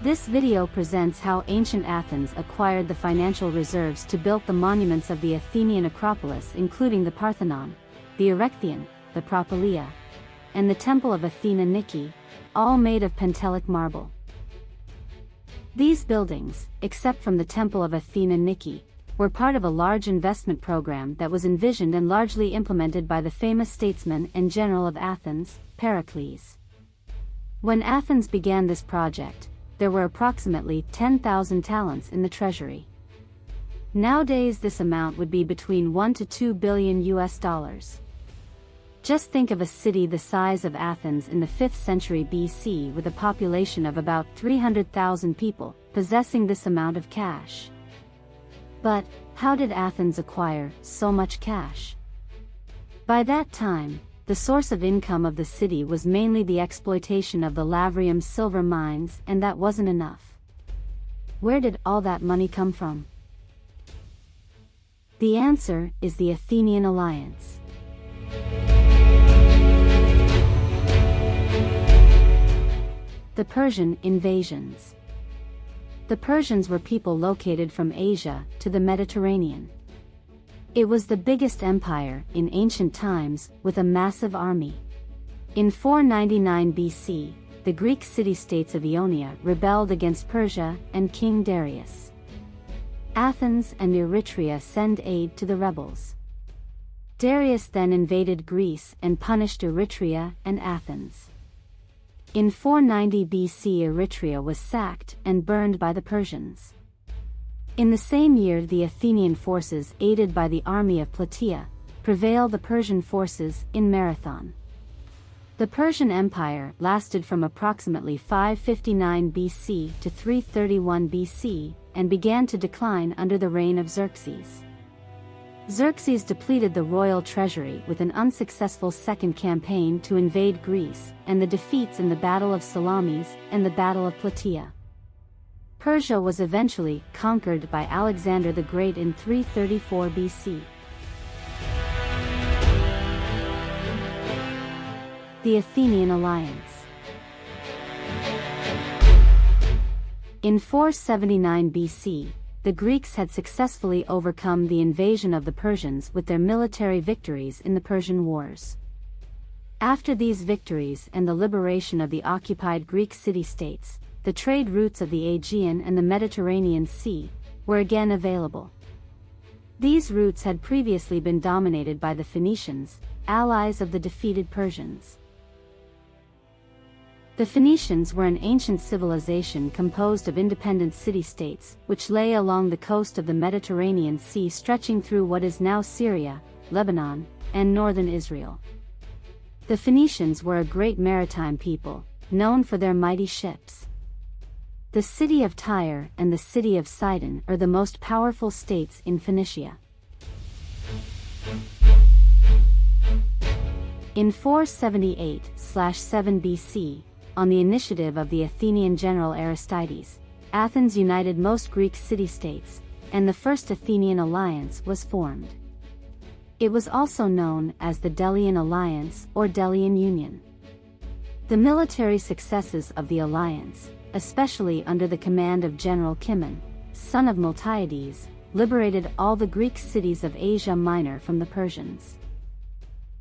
This video presents how ancient Athens acquired the financial reserves to build the monuments of the Athenian Acropolis including the Parthenon, the Erechtheion, the Propylaea, and the Temple of Athena Nike, all made of Pentelic marble. These buildings, except from the Temple of Athena Nike, were part of a large investment program that was envisioned and largely implemented by the famous statesman and general of Athens, Pericles. When Athens began this project, there were approximately 10,000 talents in the treasury. Nowadays this amount would be between 1 to 2 billion US dollars. Just think of a city the size of Athens in the 5th century BC with a population of about 300,000 people, possessing this amount of cash. But, how did Athens acquire so much cash? By that time, the source of income of the city was mainly the exploitation of the Lavrium silver mines and that wasn't enough. Where did all that money come from? The answer is the Athenian alliance. The Persian invasions. The Persians were people located from Asia to the Mediterranean. It was the biggest empire in ancient times with a massive army. In 499 BC, the Greek city-states of Ionia rebelled against Persia and King Darius. Athens and Eretria send aid to the rebels. Darius then invaded Greece and punished Eretria and Athens. In 490 BC Eretria was sacked and burned by the Persians. In the same year the Athenian forces aided by the army of Plataea, prevailed the Persian forces in Marathon. The Persian Empire lasted from approximately 559 BC to 331 BC and began to decline under the reign of Xerxes. Xerxes depleted the royal treasury with an unsuccessful second campaign to invade Greece and the defeats in the Battle of Salamis and the Battle of Plataea. Persia was eventually conquered by Alexander the Great in 334 BC. The Athenian Alliance In 479 BC, the Greeks had successfully overcome the invasion of the Persians with their military victories in the Persian Wars. After these victories and the liberation of the occupied Greek city-states, the trade routes of the Aegean and the Mediterranean Sea were again available. These routes had previously been dominated by the Phoenicians, allies of the defeated Persians. The Phoenicians were an ancient civilization composed of independent city-states, which lay along the coast of the Mediterranean Sea stretching through what is now Syria, Lebanon, and northern Israel. The Phoenicians were a great maritime people, known for their mighty ships. The city of Tyre and the city of Sidon are the most powerful states in Phoenicia. In 478-7 BC, on the initiative of the Athenian general Aristides, Athens united most Greek city-states, and the First Athenian Alliance was formed. It was also known as the Delian Alliance or Delian Union. The military successes of the alliance, especially under the command of General Cimon, son of Miltiades, liberated all the Greek cities of Asia Minor from the Persians.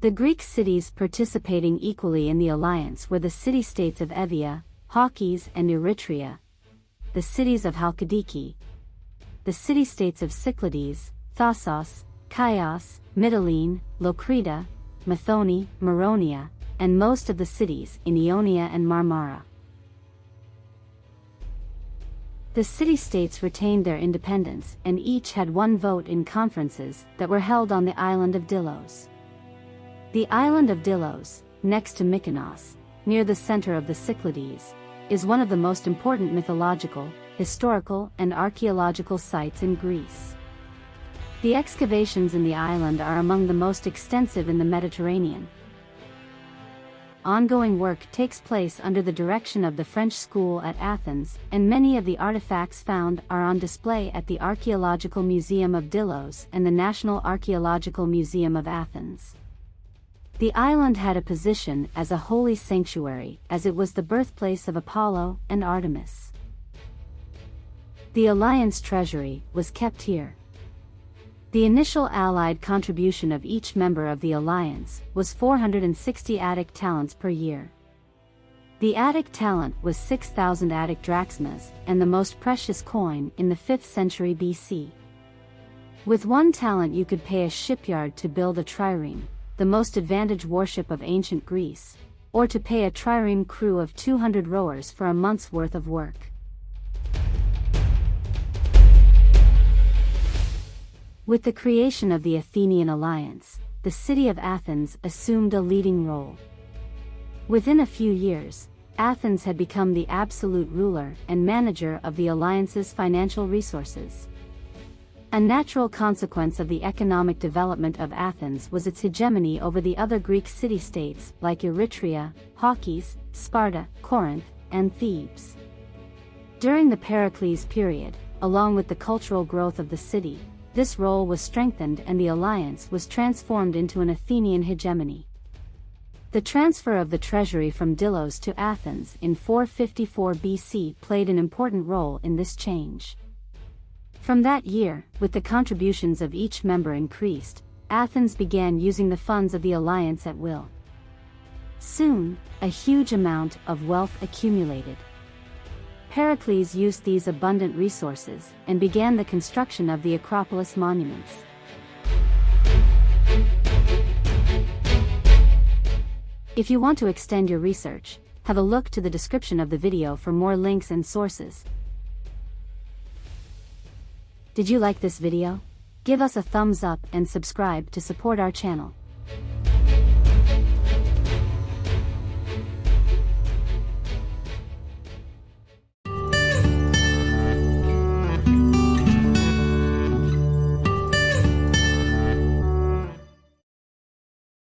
The Greek cities participating equally in the alliance were the city-states of Evia, Chalkis and Eretria, the cities of Chalkidiki, the city-states of Cyclades, Thasos, Chios, Mytilene, Locrida, Methone, Maronia, and most of the cities in Ionia and Marmara. The city-states retained their independence and each had one vote in conferences that were held on the island of Delos. The island of Delos, next to Mykonos, near the center of the Cyclades, is one of the most important mythological, historical and archaeological sites in Greece. The excavations in the island are among the most extensive in the Mediterranean. Ongoing work takes place under the direction of the French school at Athens, and many of the artifacts found are on display at the Archaeological Museum of Delos and the National Archaeological Museum of Athens. The island had a position as a holy sanctuary as it was the birthplace of Apollo and Artemis. The alliance treasury was kept here. The initial allied contribution of each member of the alliance was 460 Attic talents per year. The Attic talent was 6,000 Attic drachmas and the most precious coin in the 5th century BC. With one talent you could pay a shipyard to build a trireme, the most advantaged warship of ancient Greece, or to pay a trireme crew of 200 rowers for a month's worth of work. With the creation of the Athenian alliance, the city of Athens assumed a leading role. Within a few years, Athens had become the absolute ruler and manager of the alliance's financial resources. A natural consequence of the economic development of Athens was its hegemony over the other Greek city-states like Eretria, Chalkis, Sparta, Corinth, and Thebes. During the Pericles period, along with the cultural growth of the city, this role was strengthened and the alliance was transformed into an Athenian hegemony. The transfer of the treasury from Delos to Athens in 454 BC played an important role in this change. From that year, with the contributions of each member increased, Athens began using the funds of the alliance at will. Soon, a huge amount of wealth accumulated. Pericles used these abundant resources and began the construction of the Acropolis monuments. If you want to extend your research, have a look to the description of the video for more links and sources. Did you like this video? Give us a thumbs up and subscribe to support our channel.